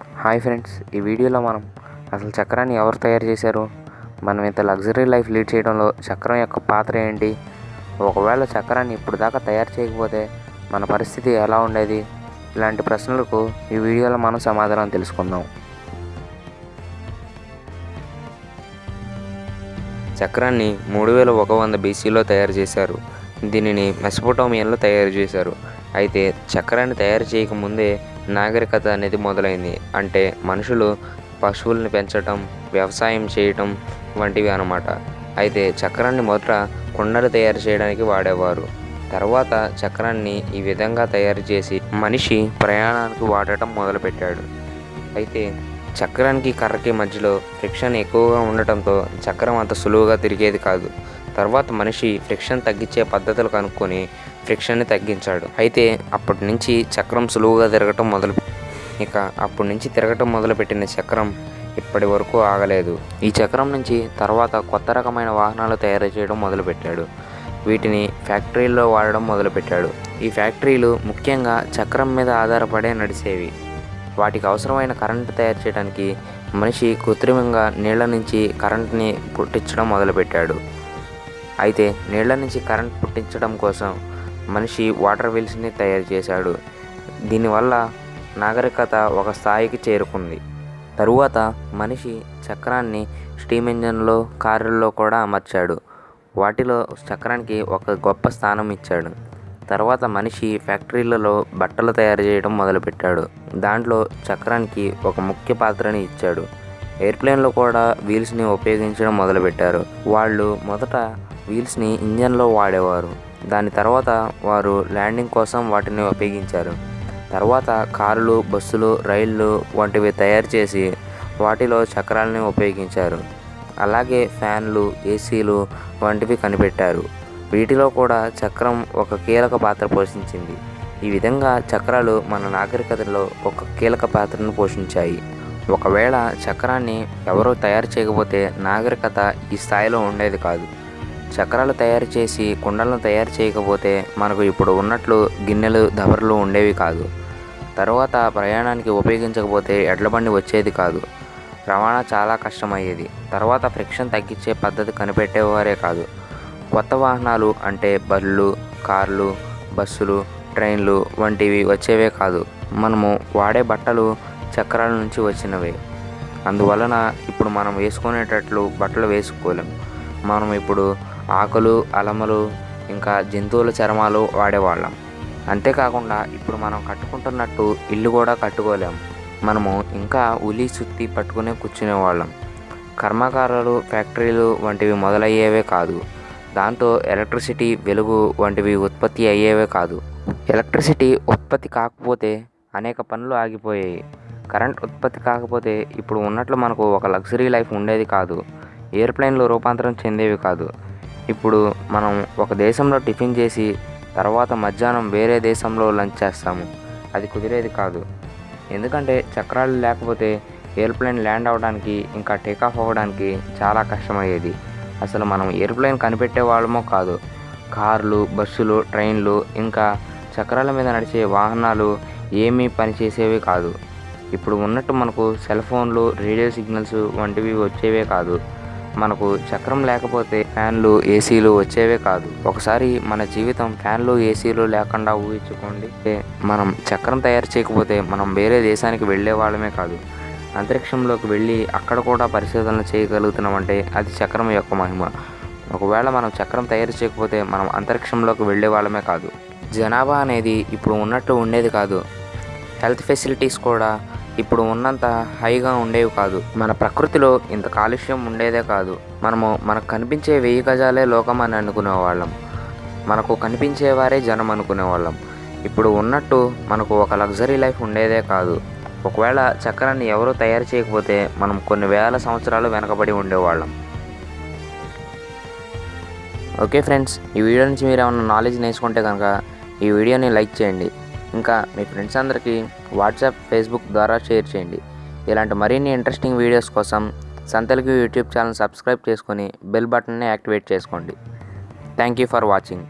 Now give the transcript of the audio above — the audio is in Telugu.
హాయ్ ఫ్రెండ్స్ ఈ వీడియోలో మనం అసలు చక్రాన్ని ఎవరు తయారు చేశారు? మనం ఇంత లగ్జరీ లైఫ్ లీడ్ చేయడంలో చక్రం యొక్క పాత్ర ఏంటి? ఒకవేళ చక్రాన్ని ఇప్పుడు దాకా తయారు చేయకపోతే మన పరిస్థితి ఎలా ఉండేది? ఇలాంటి ప్రశ్నలకు ఈ వీడియోలో మనం సమాధానం తెలుసుకుందాం. చక్రాన్ని మూడు వేల ఒక వంద బీసీలో తయారు చేశారు. దీనిని మెసపోటోమియన్లో తయారు చేశారు. అయితే చక్రాన్ని తయారు చేయకముందే నాగరికత అనేది మొదలైంది. అంటే మనుషులు పశువుల్ని పెంచటం వ్యవసాయం చేయటం వంటివి అన్నమాట. అయితే చక్రాన్ని మొదట కుండలు తయారు చేయడానికి వాడేవారు. తర్వాత చక్రాన్ని ఈ విధంగా తయారు చేసి మనిషి ప్రయాణానికి వాడటం మొదలుపెట్టాడు. అయితే చక్రానికి కర్రకి మధ్యలో ఫ్రిక్షన్ ఎక్కువగా ఉండటంతో చక్రం అంత సులువుగా తిరిగేది కాదు. తర్వాత మనిషి ఫ్రిక్షన్ తగ్గించే పద్ధతులు కనుక్కొని ఫ్రిక్షన్ని తగ్గించాడు. అయితే అప్పటి నుంచి చక్రం సులువుగా తిరగటం మొదలు ఇక అప్పటి నుంచి తిరగటం మొదలుపెట్టిన చక్రం ఇప్పటి వరకు ఆగలేదు. ఈ చక్రం నుంచి తర్వాత కొత్త రకమైన వాహనాలు తయారు చేయడం మొదలుపెట్టాడు. వీటిని ఫ్యాక్టరీల్లో వాడడం మొదలుపెట్టాడు. ఈ ఫ్యాక్టరీలు ముఖ్యంగా చక్రం మీద ఆధారపడే నడిచేవి. వాటికి అవసరమైన కరెంటు తయారు చేయడానికి మనిషి కృత్రిమంగా నీళ్ళ నుంచి కరెంట్ని పుట్టించడం మొదలుపెట్టాడు. అయితే నీళ్ళ నుంచి కరెంట్ పుట్టించడం కోసం మనిషి వాటర్ వీల్స్ని తయారు చేశాడు. దీనివల్ల నాగరికత ఒక స్థాయికి చేరుకుంది. తరువాత మనిషి చక్రాన్ని స్టీమ్ ఇంజన్లో కారుల్లో కూడా అమర్చాడు. వాటిలో చక్రానికి ఒక గొప్ప స్థానం ఇచ్చాడు. తర్వాత మనిషి ఫ్యాక్టరీలలో బట్టలు తయారు చేయడం మొదలుపెట్టాడు. దాంట్లో చక్రానికి ఒక ముఖ్య పాత్రని ఇచ్చాడు. ఎయిర్ప్లేన్లో కూడా వీల్స్ని ఉపయోగించడం మొదలుపెట్టారు. వాళ్ళు మొదట వీల్స్ని ఇంజన్లో వాడేవారు. దాని తర్వాత వారు ల్యాండింగ్ కోసం వాటిని ఉపయోగించారు. తర్వాత కారులు బస్సులు రైళ్ళు వంటివి తయారు చేసి వాటిలో చక్రాలని ఉపయోగించారు. అలాగే ఫ్యాన్లు ఏసీలు వంటివి కనిపెట్టారు. వీటిలో కూడా చక్రం ఒక కీలక పాత్ర పోషించింది. ఈ విధంగా చక్రాలు మన నాగరికతలో ఒక కీలక పాత్రను పోషించాయి. ఒకవేళ చక్రాన్ని ఎవరూ తయారు చేయకపోతే నాగరికత ఈ స్థాయిలో ఉండేది కాదు. చక్రాలు తయారు చేసి కుండలను తయారు చేయకపోతే మనకు ఇప్పుడు ఉన్నట్లు గిన్నెలు దబర్లు ఉండేవి కాదు. తర్వాత ప్రయాణానికి ఉపయోగించకపోతే ఎడ్లబండి వచ్చేది కాదు. రవాణా చాలా కష్టమయ్యేది. తర్వాత ఫ్రిక్షన్ తగ్గించే పద్ధతి కనిపెట్టేవారే కాదు. కొత్త వాహనాలు అంటే బళ్ళు కార్లు బస్సులు ట్రైన్లు వంటివి వచ్చేవే కాదు. మనము వాడే బట్టలు చక్రాల నుంచి వచ్చినవే. అందువలన ఇప్పుడు మనం వేసుకునేటట్లు బట్టలు వేసుకోలేము మనం ఇప్పుడు ఆకులు అలమలు ఇంకా జంతువుల చర్మాలు వాడేవాళ్ళం. అంతేకాకుండా ఇప్పుడు మనం కట్టుకుంటున్నట్టు ఇల్లు కూడా కట్టుకోలేం. మనము ఇంకా ఉలి సుత్తి పట్టుకునే కూర్చునేవాళ్ళం. కర్మాగారాలు ఫ్యాక్టరీలు వంటివి మొదలయ్యేవే కాదు. దాంతో ఎలక్ట్రిసిటీ వెలుగు వంటివి ఉత్పత్తి అయ్యేవే కాదు. ఎలక్ట్రిసిటీ ఉత్పత్తి కాకపోతే అనేక పనులు ఆగిపోయాయి. కరెంట్ ఉత్పత్తి కాకపోతే ఇప్పుడు ఉన్నట్లు మనకు ఒక లగ్జరీ లైఫ్ ఉండేది కాదు. ఎయిర్ప్లెయిన్లు రూపాంతరం చెందేవి కాదు. ఇప్పుడు మనం ఒక దేశంలో టిఫిన్ చేసి తర్వాత మధ్యాహ్నం వేరే దేశంలో లంచ్ చేస్తాము. అది కుదిరేది కాదు. ఎందుకంటే చక్రాలు లేకపోతే ఎయిర్ప్లేన్ ల్యాండ్ అవ్వడానికి ఇంకా టేకాఫ్ అవ్వడానికి చాలా కష్టమయ్యేది. అసలు మనం ఎయిర్ప్లేన్ కనిపెట్టే వాళ్ళమో కాదు. కార్లు బస్సులు ట్రైన్లు ఇంకా చక్రాల మీద నడిచే వాహనాలు ఏమీ పనిచేసేవి కాదు. ఇప్పుడు ఉన్నట్టు మనకు సెల్ ఫోన్లు రేడియో సిగ్నల్స్ వంటివి వచ్చేవే కాదు. మనకు చక్రం లేకపోతే ఫ్యాన్లు ఏసీలు వచ్చేవే కాదు. ఒకసారి మన జీవితం ఫ్యాన్లు ఏసీలు లేకుండా ఊహించుకోండి. మనం చక్రం తయారు చేయకపోతే మనం వేరే దేశానికి వెళ్ళే వాళ్ళమే కాదు. అంతరిక్షంలోకి వెళ్ళి అక్కడ కూడా పరిశోధనలు చేయగలుగుతున్నామంటే అది చక్రం యొక్క మహిమ. ఒకవేళ మనం చక్రం తయారు చేయకపోతే మనం అంతరిక్షంలోకి వెళ్ళే వాళ్ళమే కాదు. జనాభా అనేది ఇప్పుడు ఉన్నట్టు ఉండేది కాదు. హెల్త్ ఫెసిలిటీస్ కూడా ఇప్పుడు ఉన్నంత హైగా ఉండేవి కాదు. మన ప్రకృతిలో ఇంత కాలుష్యం ఉండేదే కాదు. మనము మనకు కనిపించే వెయ్యి గజాలే లోకం అని అనుకునేవాళ్ళం. మనకు కనిపించేవారే జనం అనుకునేవాళ్ళం. ఇప్పుడు ఉన్నట్టు మనకు ఒక లగ్జరీ లైఫ్ ఉండేదే కాదు. ఒకవేళ చక్రాన్ని ఎవరూ తయారు చేయకపోతే మనం కొన్ని వేల సంవత్సరాలు వెనకబడి ఉండేవాళ్ళం. ఓకే ఫ్రెండ్స్ ఈ వీడియో నుంచి మీరు ఏమైనా నాలెడ్జ్ నేర్చుకుంటే కనుక ఈ వీడియోని లైక్ చేయండి. ఇంకా మీ ఫ్రెండ్స్ అందరికీ వాట్సాప్ ఫేస్బుక్ ద్వారా షేర్ చేయండి. ఇలాంటి మరిన్ని ఇంట్రెస్టింగ్ వీడియోస్ కోసం సంతలకి యూట్యూబ్ ఛానల్ సబ్స్క్రైబ్ చేసుకొని బెల్ బటన్ని యాక్టివేట్ చేసుకోండి. Thank you for watching.